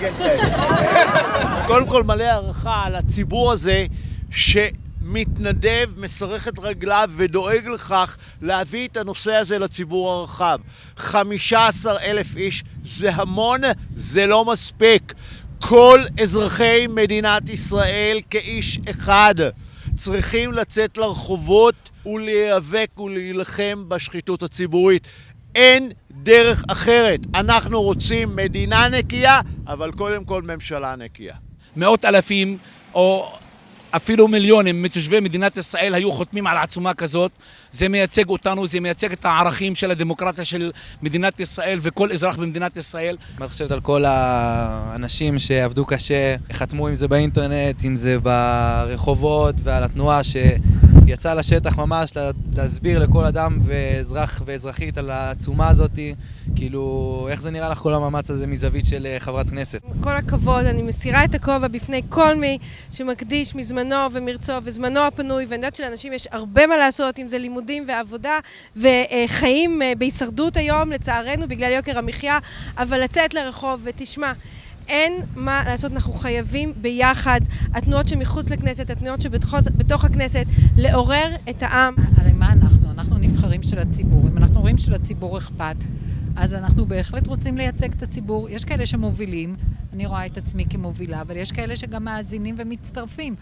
כן, כן. קודם כל מלא הערכה על הציבור הזה שמתנדב, מסרך את רגליו ודואג לכך להביא את הנושא הזה לציבור הרחב. 15 אלף איש זה המון, זה לא מספיק. כל אזרחי מדינת ישראל כאיש אחד צריכים לצאת לרחובות ולהיאבק ולהילחם בשחיתות הציבורית. אין דרך אחרת. אנחנו רוצים מדינה נקייה, אבל קודם כל ממשלה נקייה. מאות אלפים או אפילו מיליונים מתושבי מדינת ישראל היו חותמים על עצומה כזאת. זה מייצג אותנו, זה מייצג את הערכים של הדמוקרטיה של מדינת ישראל וכל אזרח במדינת ישראל. מה את חושבת על כל האנשים שעבדו קשה, חתמו אם זה באינטרנט, אם זה ברחובות ועל התנועה שיצאה לשטח ממש להסביר לכל אדם ואזרח ואזרחית על העצומה הזאת, כאילו, איך זה נראה לך כל המאמץ הזה מזווית של אה, חברת כנסת? כל הכבוד, אני מסירה את הכובע בפני כל מי שמקדיש מזמנו ומרצו וזמנו הפנוי, ואני יודעת שלאנשים יש הרבה מה לעשות, אם זה לימודים ועבודה וחיים אה, בהישרדות היום, לצערנו, בגלל יוקר המחיה, אבל לצאת לרחוב ותשמע, אין מה לעשות, אנחנו חייבים ביחד, התנועות שמחוץ לכנסת, התנועות שבתוך הכנסת, לעורר את העם. הרי מה אנחנו? אנחנו נבחרים של הציבור. אם אנחנו רואים שלציבור אכפת, אז אנחנו בהחלט רוצים לייצג את הציבור. יש כאלה שמובילים, אני רואה את עצמי כמובילה, אבל יש כאלה שגם מאזינים ומצטרפים.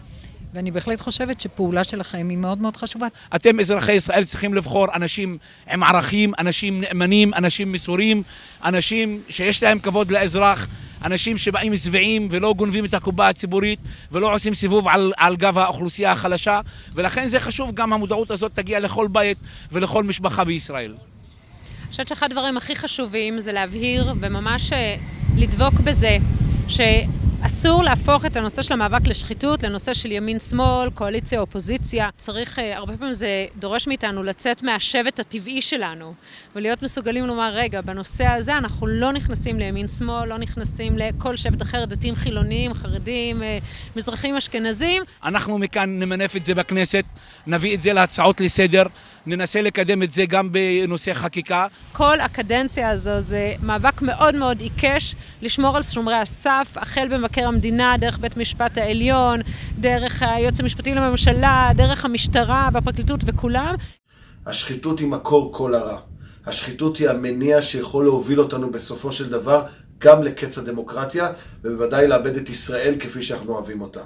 ואני בהחלט חושבת שפעולה שלכם היא מאוד מאוד חשובה. אתם, אזרחי ישראל, צריכים לבחור אנשים עם ערכים, אנשים נאמנים, אנשים מסורים, אנשים שיש להם כבוד לאזרח, אנשים שבאים שבעים ולא גונבים את הקופה הציבורית ולא עושים סיבוב על, על גב האוכלוסייה החלשה, ולכן זה חשוב, גם המודעות הזאת תגיע לכל בית ולכל משפחה בישראל. אני חושבת שאחד הדברים הכי חשובים זה להבהיר וממש אה, לדבוק בזה ש... אסור להפוך את הנושא של המאבק לשחיתות לנושא של ימין-שמאל, קואליציה-אופוזיציה. צריך, אה, הרבה פעמים זה דורש מאיתנו לצאת מהשבט הטבעי שלנו ולהיות מסוגלים לומר, רגע, בנושא הזה אנחנו לא נכנסים לימין-שמאל, לא נכנסים לכל שבט אחר, דתיים חילוניים, חרדים, אה, מזרחים אשכנזים. אנחנו מכאן נמנף את זה בכנסת, נביא את זה להצעות לסדר. ננסה לקדם את זה גם בנושא חקיקה. כל הקדנציה הזו זה מאבק מאוד מאוד עיקש לשמור על שומרי הסף, החל במבקר המדינה, דרך בית משפט העליון, דרך היועץ המשפטי לממשלה, דרך המשטרה והפרקליטות וכולם. השחיתות היא מקור כל הרע. השחיתות היא המניע שיכול להוביל אותנו בסופו של דבר גם לקץ הדמוקרטיה, ובוודאי לאבד את ישראל כפי שאנחנו אוהבים אותה.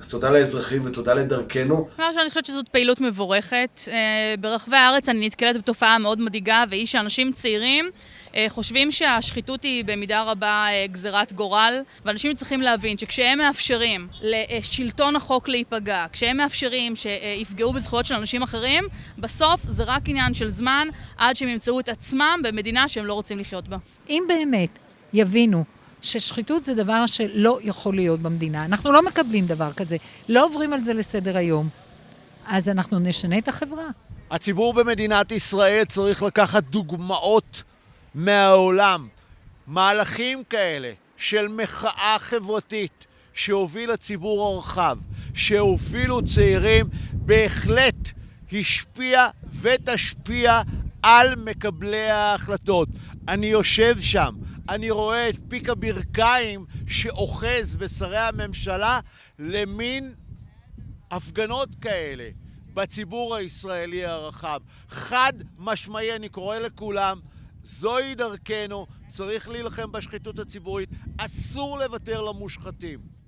אז תודה לאזרחים ותודה לדרכנו. אני חושבת שזאת פעילות מבורכת. אה, ברחבי הארץ אני נתקלת בתופעה מאוד מדאיגה, והיא שאנשים צעירים אה, חושבים שהשחיתות היא במידה רבה אה, גזירת גורל, ואנשים צריכים להבין שכשהם מאפשרים לשלטון החוק להיפגע, כשהם מאפשרים שיפגעו בזכויות של אנשים אחרים, בסוף זה רק עניין של זמן עד שהם ימצאו את עצמם במדינה שהם לא רוצים לחיות בה. אם באמת יבינו ששחיתות זה דבר שלא יכול להיות במדינה. אנחנו לא מקבלים דבר כזה, לא עוברים על זה לסדר היום. אז אנחנו נשנה את החברה. הציבור במדינת ישראל צריך לקחת דוגמאות מהעולם. מהלכים כאלה של מחאה חברתית שהוביל הציבור הרחב, שהובילו צעירים, בהחלט השפיע ותשפיע על מקבלי ההחלטות. אני יושב שם, אני רואה את פיק הברכיים שאוחז בשרי הממשלה למין הפגנות כאלה בציבור הישראלי הרחב. חד משמעי, אני קורא לכולם, זוהי דרכנו, צריך להילחם בשחיתות הציבורית, אסור לוותר למושחתים.